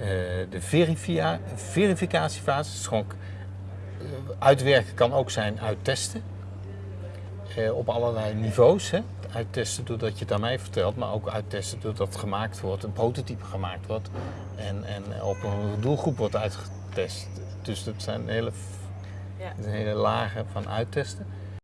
Eh, de verifia verificatiefase, is eh, uitwerken kan ook zijn uittesten. Eh, op allerlei niveaus. Hè. Uittesten doordat je het aan mij vertelt, maar ook uittesten doordat het gemaakt wordt, een prototype gemaakt wordt en, en op een doelgroep wordt uitgetest. Dus dat zijn hele, Ja. dat zijn hele lagen van uittesten.